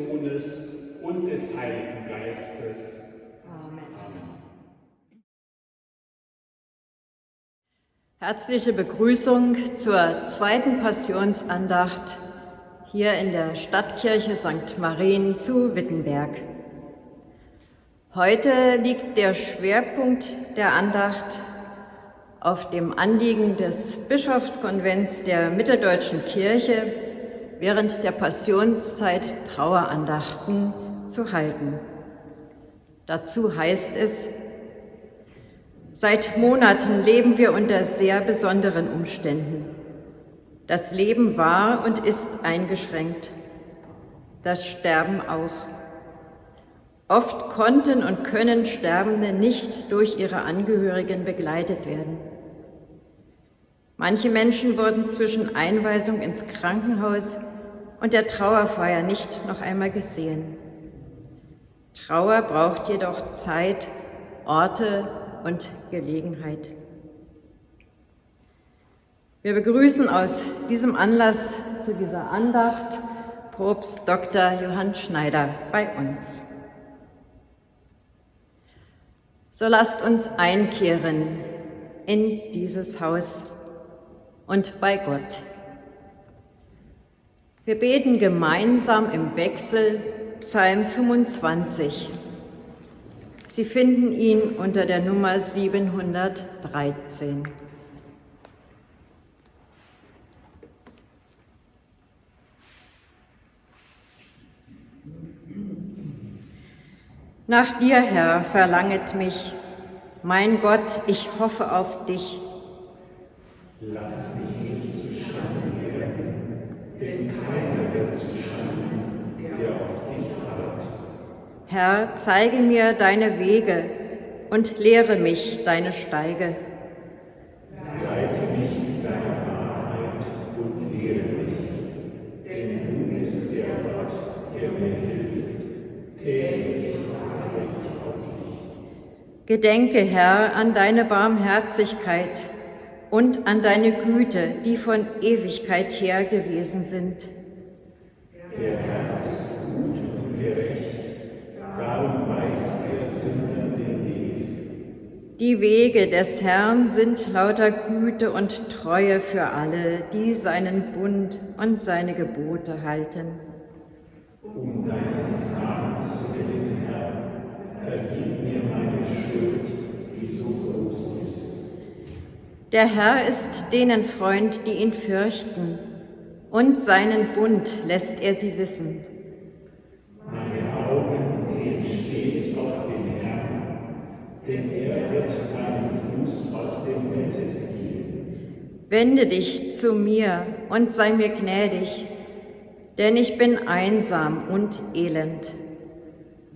Sohnes und des Heiligen Geistes. Amen. Amen. Herzliche Begrüßung zur zweiten Passionsandacht hier in der Stadtkirche St. Marien zu Wittenberg. Heute liegt der Schwerpunkt der Andacht auf dem Anliegen des Bischofskonvents der Mitteldeutschen Kirche während der Passionszeit Trauerandachten zu halten. Dazu heißt es, seit Monaten leben wir unter sehr besonderen Umständen. Das Leben war und ist eingeschränkt, das Sterben auch. Oft konnten und können Sterbende nicht durch ihre Angehörigen begleitet werden. Manche Menschen wurden zwischen Einweisung ins Krankenhaus und der Trauerfeier nicht noch einmal gesehen. Trauer braucht jedoch Zeit, Orte und Gelegenheit. Wir begrüßen aus diesem Anlass zu dieser Andacht Propst Dr. Johann Schneider bei uns. So lasst uns einkehren in dieses Haus und bei Gott. Wir beten gemeinsam im Wechsel Psalm 25. Sie finden ihn unter der Nummer 713. Nach dir, Herr, verlanget mich, mein Gott, ich hoffe auf dich. Lass mich nicht zu Schande werden, denn keiner wird zu Schande, der auf dich harrt. Herr, zeige mir deine Wege und lehre mich deine Steige. Leite mich in deiner Wahrheit und lehre mich, denn du bist der Gott, der mir hilft. Täglich harre ich auf dich. Gedenke, Herr, an deine Barmherzigkeit und an deine Güte, die von Ewigkeit her gewesen sind. Der Herr ist gut und gerecht, darum weist er Sündern den Weg. Die Wege des Herrn sind lauter Güte und Treue für alle, die seinen Bund und seine Gebote halten. Um deines Namens willen, Herr, vergib mir meine Schuld, die so groß ist. Der Herr ist denen Freund, die ihn fürchten, und seinen Bund lässt er sie wissen. Wende dich zu mir und sei mir gnädig, denn ich bin einsam und elend.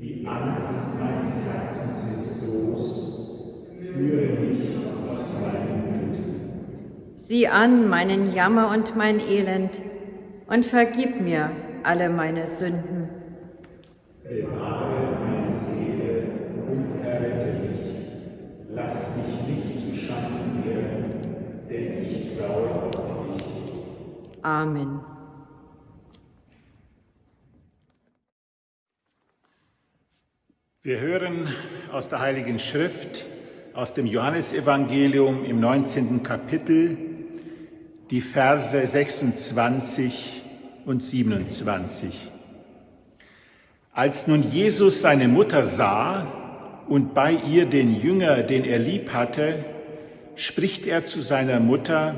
Die Angst meines Herzens ist groß, führe mich aus meinem Blut. Sieh an meinen Jammer und mein Elend und vergib mir alle meine Sünden. Bewahre meine Seele und errette mich. Lass mich nicht zu Schanden werden, denn ich traue auf dich. Amen. Wir hören aus der Heiligen Schrift, aus dem Johannesevangelium im 19. Kapitel, die Verse 26 und 27. Als nun Jesus seine Mutter sah und bei ihr den Jünger, den er lieb hatte, spricht er zu seiner Mutter,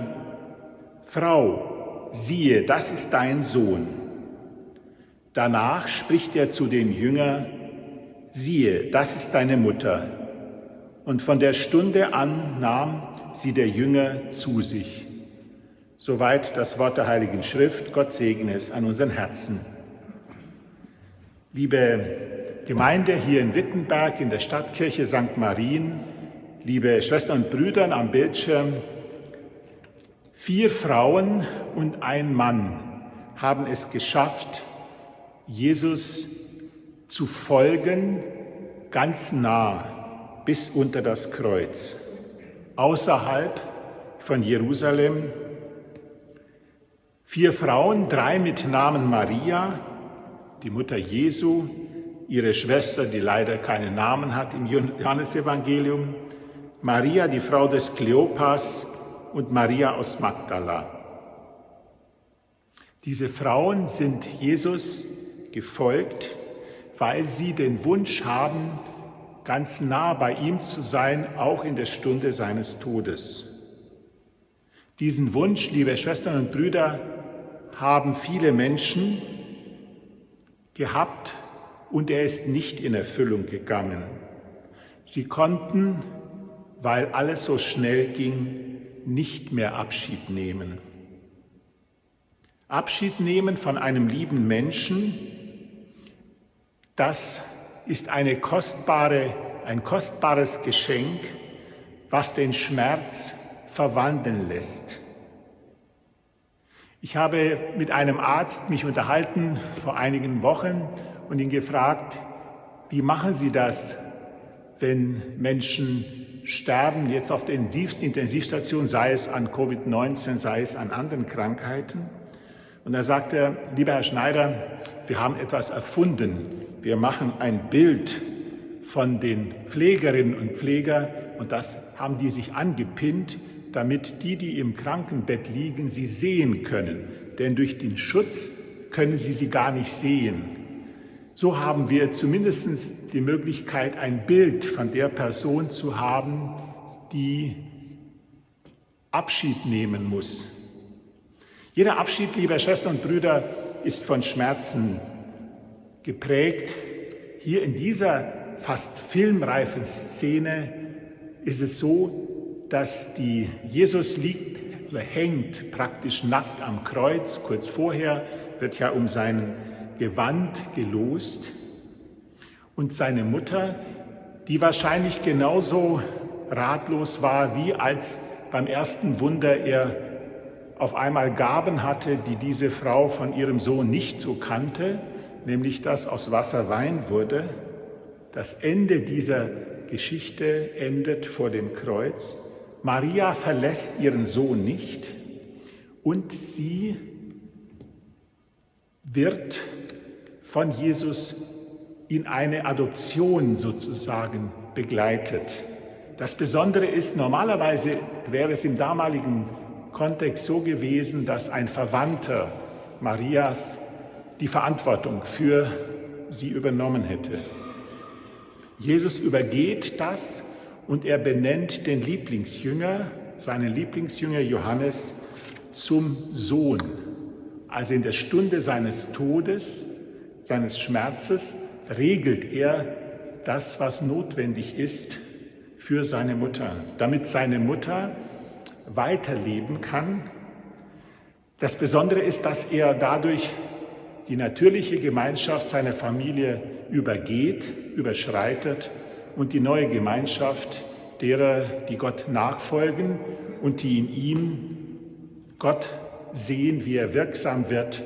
Frau, siehe, das ist dein Sohn. Danach spricht er zu dem Jünger, siehe, das ist deine Mutter. Und von der Stunde an nahm sie der Jünger zu sich. Soweit das Wort der Heiligen Schrift. Gott segne es an unseren Herzen. Liebe Gemeinde hier in Wittenberg in der Stadtkirche St. Marien, liebe Schwestern und Brüder am Bildschirm, vier Frauen und ein Mann haben es geschafft, Jesus zu folgen, ganz nah bis unter das Kreuz, außerhalb von Jerusalem, Vier Frauen, drei mit Namen Maria, die Mutter Jesu, ihre Schwester, die leider keinen Namen hat im Johannesevangelium, Maria, die Frau des Kleopas und Maria aus Magdala. Diese Frauen sind Jesus gefolgt, weil sie den Wunsch haben, ganz nah bei ihm zu sein, auch in der Stunde seines Todes. Diesen Wunsch, liebe Schwestern und Brüder, haben viele Menschen gehabt und er ist nicht in Erfüllung gegangen. Sie konnten, weil alles so schnell ging, nicht mehr Abschied nehmen. Abschied nehmen von einem lieben Menschen, das ist kostbare, ein kostbares Geschenk, was den Schmerz verwandeln lässt. Ich habe mit einem Arzt mich unterhalten vor einigen Wochen und ihn gefragt, wie machen Sie das, wenn Menschen sterben, jetzt auf der Intensivstation, sei es an Covid-19, sei es an anderen Krankheiten? Und da sagte er, lieber Herr Schneider, wir haben etwas erfunden. Wir machen ein Bild von den Pflegerinnen und Pflegern und das haben die sich angepinnt, damit die, die im Krankenbett liegen, sie sehen können. Denn durch den Schutz können sie sie gar nicht sehen. So haben wir zumindest die Möglichkeit, ein Bild von der Person zu haben, die Abschied nehmen muss. Jeder Abschied, liebe Schwestern und Brüder, ist von Schmerzen geprägt. Hier in dieser fast filmreifen Szene ist es so, dass die Jesus liegt, hängt praktisch nackt am Kreuz. Kurz vorher wird ja um sein Gewand gelost. Und seine Mutter, die wahrscheinlich genauso ratlos war, wie als beim ersten Wunder er auf einmal Gaben hatte, die diese Frau von ihrem Sohn nicht so kannte, nämlich dass aus Wasser Wein wurde. Das Ende dieser Geschichte endet vor dem Kreuz. Maria verlässt ihren Sohn nicht und sie wird von Jesus in eine Adoption sozusagen begleitet. Das Besondere ist, normalerweise wäre es im damaligen Kontext so gewesen, dass ein Verwandter Marias die Verantwortung für sie übernommen hätte. Jesus übergeht das und er benennt den Lieblingsjünger, seinen Lieblingsjünger Johannes, zum Sohn. Also in der Stunde seines Todes, seines Schmerzes, regelt er das, was notwendig ist für seine Mutter, damit seine Mutter weiterleben kann. Das Besondere ist, dass er dadurch die natürliche Gemeinschaft seiner Familie übergeht, überschreitet und die neue Gemeinschaft derer, die Gott nachfolgen und die in ihm Gott sehen, wie er wirksam wird,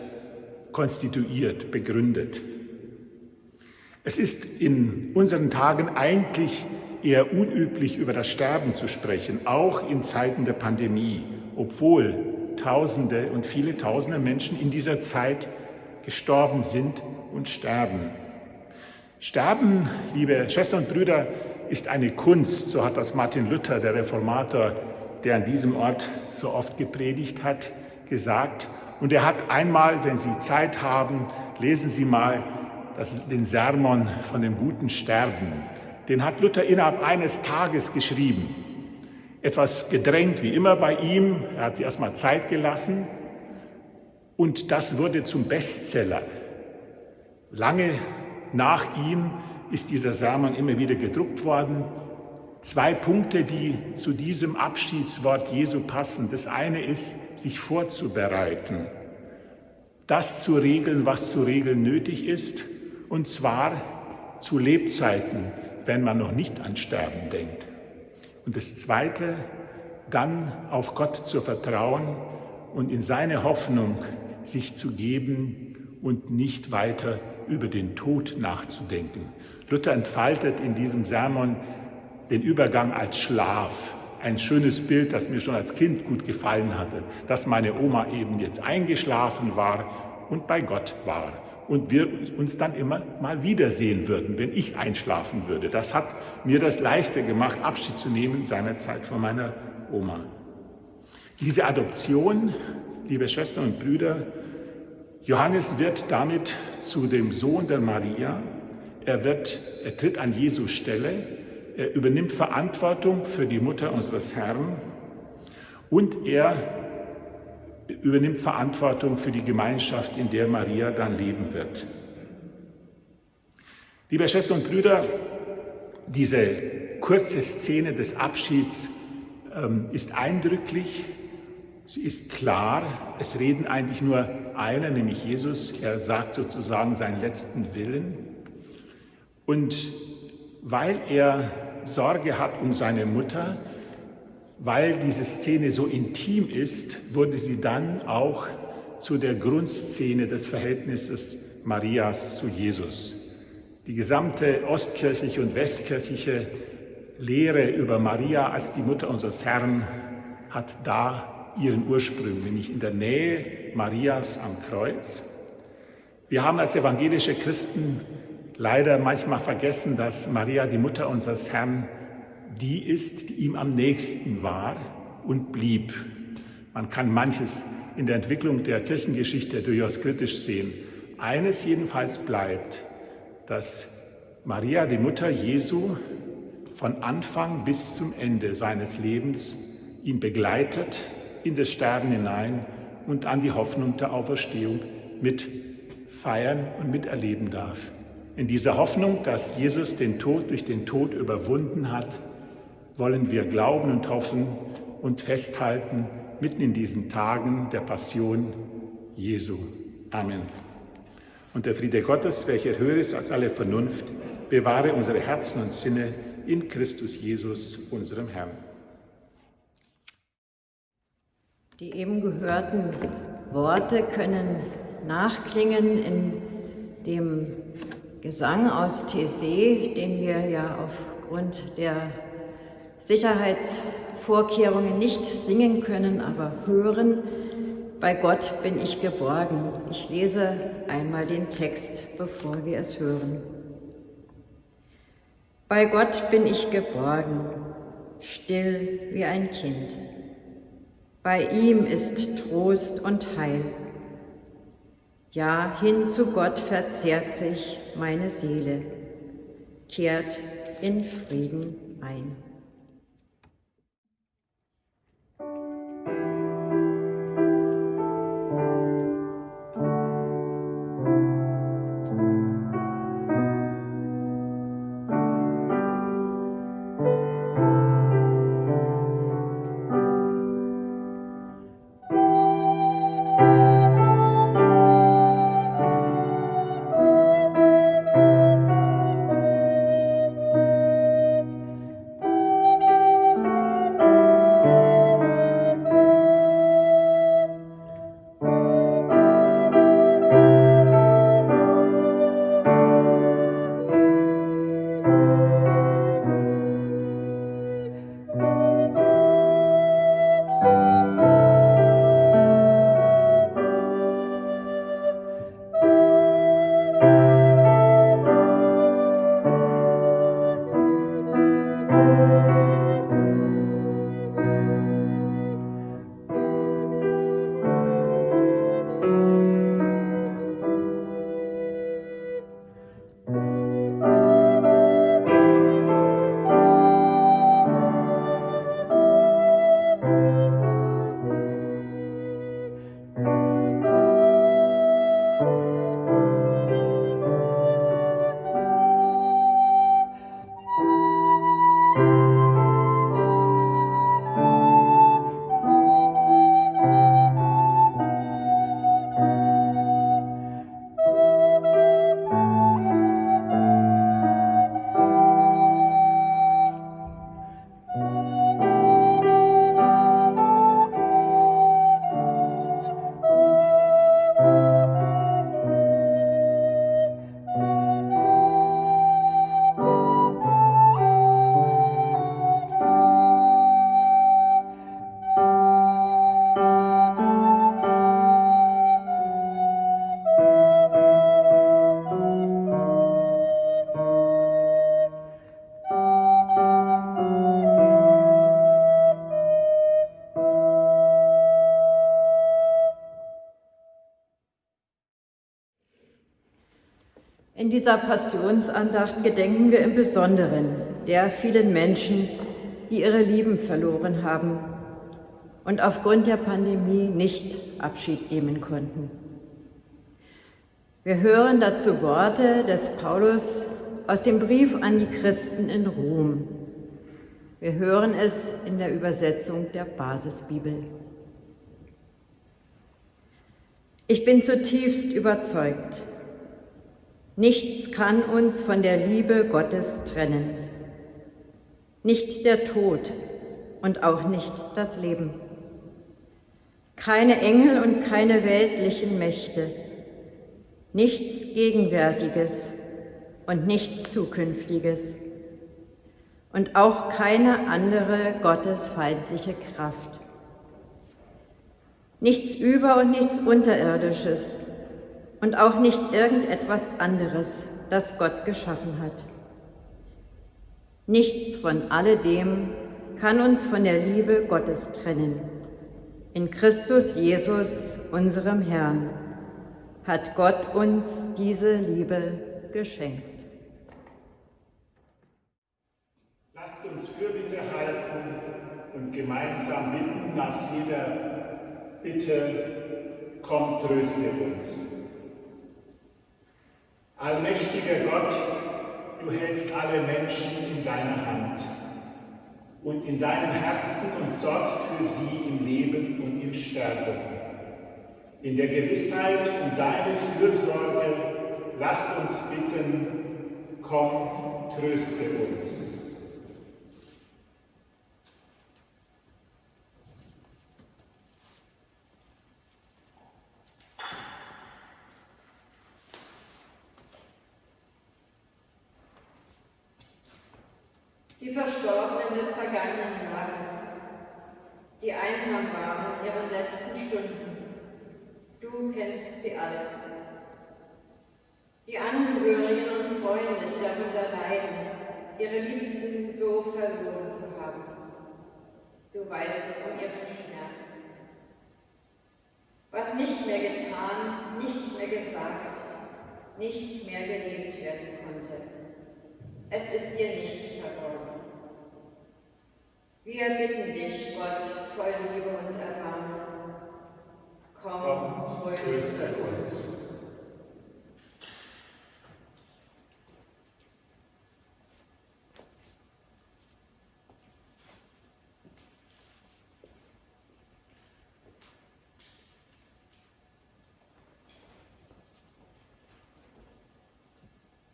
konstituiert, begründet. Es ist in unseren Tagen eigentlich eher unüblich, über das Sterben zu sprechen, auch in Zeiten der Pandemie, obwohl Tausende und viele Tausende Menschen in dieser Zeit gestorben sind und sterben. Sterben, liebe Schwestern und Brüder, ist eine Kunst, so hat das Martin Luther, der Reformator, der an diesem Ort so oft gepredigt hat, gesagt. Und er hat einmal, wenn Sie Zeit haben, lesen Sie mal das, den Sermon von dem guten Sterben den hat Luther innerhalb eines Tages geschrieben. Etwas gedrängt wie immer bei ihm, er hat sich erstmal Zeit gelassen und das wurde zum Bestseller. Lange nach ihm ist dieser Sermon immer wieder gedruckt worden. Zwei Punkte, die zu diesem Abschiedswort Jesu passen. Das eine ist, sich vorzubereiten, das zu regeln, was zu regeln nötig ist, und zwar zu Lebzeiten, wenn man noch nicht an Sterben denkt. Und das Zweite, dann auf Gott zu vertrauen und in seine Hoffnung sich zu geben und nicht weiter über den Tod nachzudenken. Luther entfaltet in diesem Sermon den Übergang als Schlaf. ein schönes Bild, das mir schon als Kind gut gefallen hatte, dass meine Oma eben jetzt eingeschlafen war und bei Gott war und wir uns dann immer mal wiedersehen würden, wenn ich einschlafen würde. Das hat mir das leichter gemacht, Abschied zu nehmen seinerzeit von meiner Oma. Diese Adoption, liebe Schwestern und Brüder, Johannes wird damit zu dem Sohn der Maria. Er, wird, er tritt an Jesus Stelle. Er übernimmt Verantwortung für die Mutter unseres Herrn und er übernimmt Verantwortung für die Gemeinschaft, in der Maria dann leben wird. Liebe Schwestern und Brüder, diese kurze Szene des Abschieds ähm, ist eindrücklich, sie ist klar, es reden eigentlich nur einer, nämlich Jesus, er sagt sozusagen seinen letzten Willen. Und weil er Sorge hat um seine Mutter, weil diese Szene so intim ist, wurde sie dann auch zu der Grundszene des Verhältnisses Marias zu Jesus. Die gesamte ostkirchliche und westkirchliche Lehre über Maria als die Mutter unseres Herrn hat da ihren Ursprung, nämlich in der Nähe Marias am Kreuz. Wir haben als evangelische Christen leider manchmal vergessen, dass Maria, die Mutter unseres Herrn, die ist, die ihm am nächsten war und blieb. Man kann manches in der Entwicklung der Kirchengeschichte durchaus kritisch sehen. Eines jedenfalls bleibt, dass Maria, die Mutter Jesu, von Anfang bis zum Ende seines Lebens ihn begleitet in das Sterben hinein und an die Hoffnung der Auferstehung mit feiern und miterleben darf. In dieser Hoffnung, dass Jesus den Tod durch den Tod überwunden hat, wollen wir glauben und hoffen und festhalten mitten in diesen Tagen der Passion Jesu. Amen. Und der Friede Gottes, welcher höher ist als alle Vernunft, bewahre unsere Herzen und Sinne in Christus Jesus, unserem Herrn. Die eben gehörten Worte können nachklingen in dem Gesang aus Tessé, den wir ja aufgrund der Sicherheitsvorkehrungen nicht singen können, aber hören. Bei Gott bin ich geborgen. Ich lese einmal den Text, bevor wir es hören. Bei Gott bin ich geborgen, still wie ein Kind. Bei ihm ist Trost und Heil. Ja, hin zu Gott verzehrt sich meine Seele, kehrt in Frieden ein. Dieser Passionsandacht gedenken wir im Besonderen der vielen Menschen, die ihre Lieben verloren haben und aufgrund der Pandemie nicht Abschied nehmen konnten. Wir hören dazu Worte des Paulus aus dem Brief an die Christen in Rom. Wir hören es in der Übersetzung der Basisbibel. Ich bin zutiefst überzeugt, nichts kann uns von der Liebe Gottes trennen. Nicht der Tod und auch nicht das Leben. Keine Engel und keine weltlichen Mächte. Nichts Gegenwärtiges und nichts Zukünftiges. Und auch keine andere gottesfeindliche Kraft nichts Über- und nichts Unterirdisches und auch nicht irgendetwas anderes, das Gott geschaffen hat. Nichts von alledem kann uns von der Liebe Gottes trennen. In Christus Jesus, unserem Herrn, hat Gott uns diese Liebe geschenkt. Lasst uns Fürbitte halten und gemeinsam bitten nach jeder bitte komm, tröste uns. Allmächtiger Gott, du hältst alle Menschen in deiner Hand und in deinem Herzen und sorgst für sie im Leben und im Sterben. In der Gewissheit um deine Fürsorge lasst uns bitten, komm, tröste uns. die Verstorbenen des vergangenen Jahres, die einsam waren in ihren letzten Stunden. Du kennst sie alle. Die Angehörigen und Freunde, die darunter leiden, ihre Liebsten so verloren zu haben. Du weißt um ihren Schmerz. Was nicht mehr getan, nicht mehr gesagt, nicht mehr gelebt werden konnte. Es ist dir nicht verborgen. Wir bitten dich, Gott, voll Liebe und Erbarmen. Komm, tröste uns.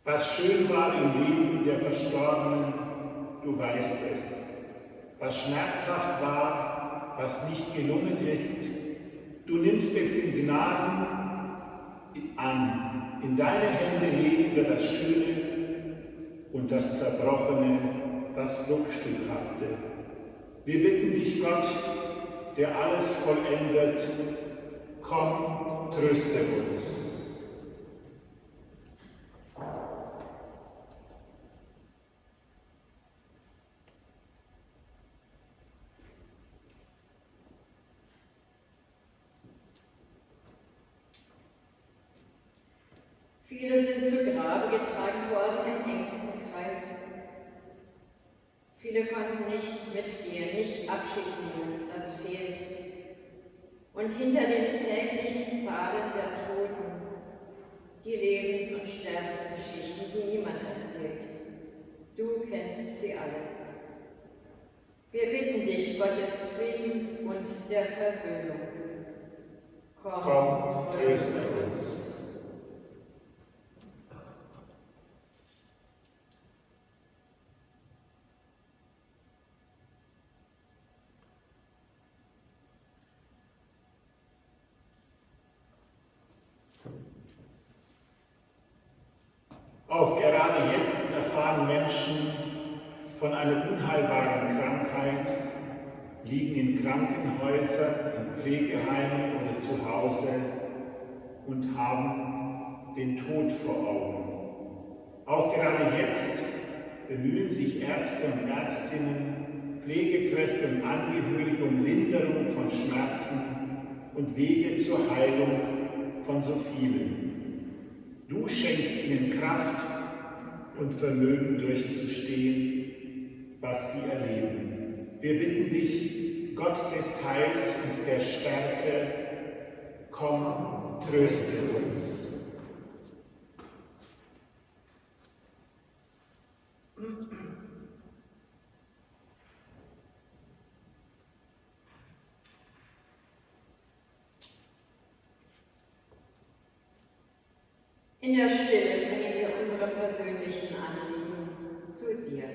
Was schön war im Leben der Verstorbenen, du weißt es was schmerzhaft war, was nicht gelungen ist. Du nimmst es in Gnaden an. In deine Hände legen wir das Schöne und das Zerbrochene, das Bruchstückhafte. Wir bitten dich, Gott, der alles vollendet, komm, tröste uns. Viele sind zu Grabe getragen worden im engsten Kreis. Viele konnten nicht mitgehen, nicht Abschied nehmen, das fehlt. Und hinter den täglichen Zahlen der Toten die Lebens- und Sterbensgeschichten, die niemand erzählt. Du kennst sie alle. Wir bitten dich, Gott des Friedens und der Versöhnung. Komm, Komm tröste uns. Auch gerade jetzt erfahren Menschen von einer unheilbaren Krankheit, liegen in Krankenhäusern, in Pflegeheimen oder zu Hause und haben den Tod vor Augen. Auch gerade jetzt bemühen sich Ärzte und Ärztinnen, Pflegekräfte und Angehörige um Linderung von Schmerzen und Wege zur Heilung von so vielen. Du schenkst ihnen Kraft und Vermögen durchzustehen, was sie erleben. Wir bitten dich, Gott des Heils und der Stärke, komm, tröste uns. In der Stille bringen wir unsere persönlichen Anliegen zu dir.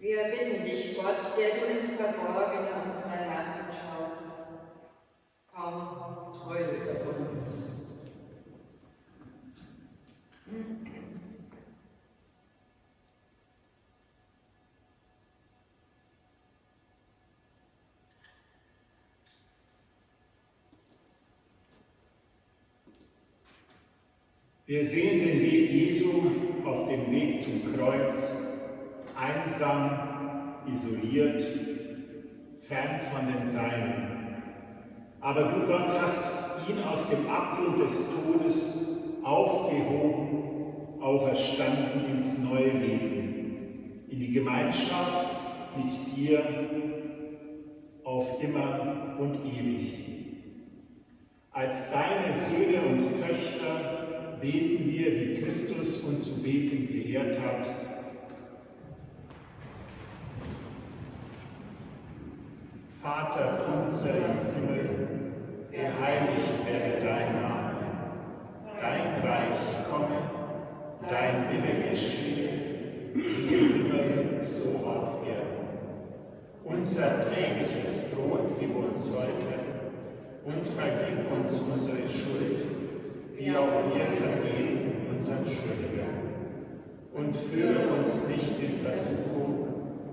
Wir bitten dich, Gott, der du ins Verborgene unserer Herzen schaust. Komm, tröste uns. Wir sehen den Weg Jesu auf dem Weg zum Kreuz einsam, isoliert, fern von den Seinen. Aber du, Gott, hast ihn aus dem Abgrund des Todes aufgehoben, auferstanden ins neue Leben, in die Gemeinschaft mit dir auf immer und ewig. Als deine Söhne und Töchter beten wir, wie Christus uns zu beten gelehrt hat, Vater unser im Himmel, geheiligt werde dein Name. Dein Reich komme, dein Wille geschehe, wie im Himmel, so auf Erden. Unser tägliches Brot gib uns heute und vergib uns unsere Schuld, wie auch wir vergeben unseren Schuldigern. Und führe uns nicht in Versuchung,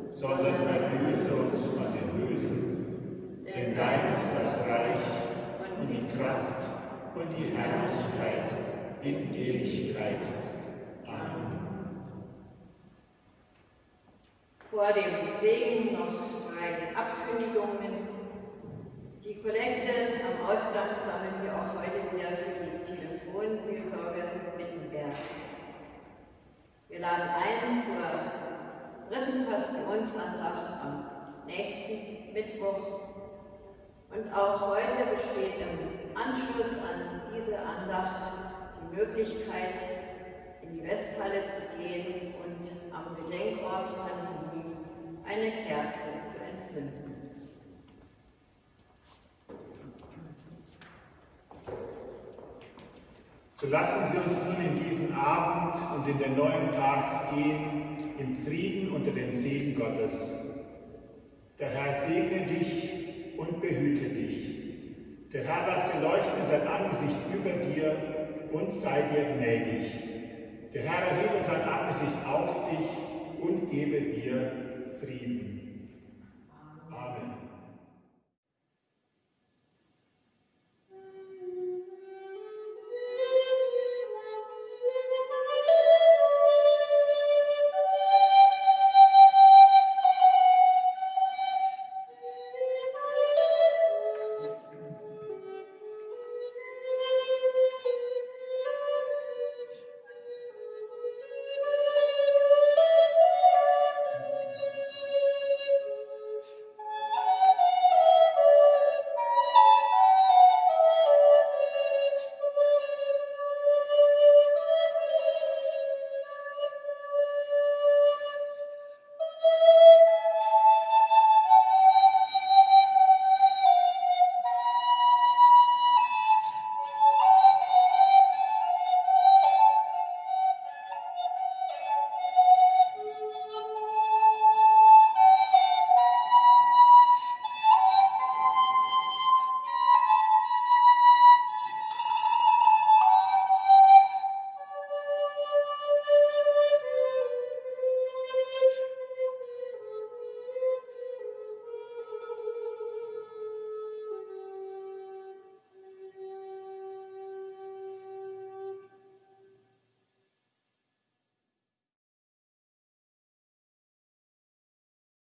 sondern erlöse uns von dem Bösen denn dein ist das Reich und die Kraft und die Herrlichkeit in Ewigkeit. Amen. Vor dem Segen noch drei Abkündigungen. Die Kollekte am Ausgang sammeln wir auch heute wieder für die Telefonseelsorge Wittenberg. Wir laden ein zur dritten Passionsandacht am nächsten Mittwoch und auch heute besteht im Anschluss an diese Andacht die Möglichkeit, in die Westhalle zu gehen und am Gedenkort Pandemie eine Kerze zu entzünden. So lassen Sie uns nun in diesen Abend und in den neuen Tag gehen, im Frieden unter dem Segen Gottes. Der Herr segne dich und behüte dich. Der Herr lasse leuchten sein Angesicht über dir und sei dir gnädig. Der Herr erhebe sein Angesicht auf dich und gebe dir Frieden.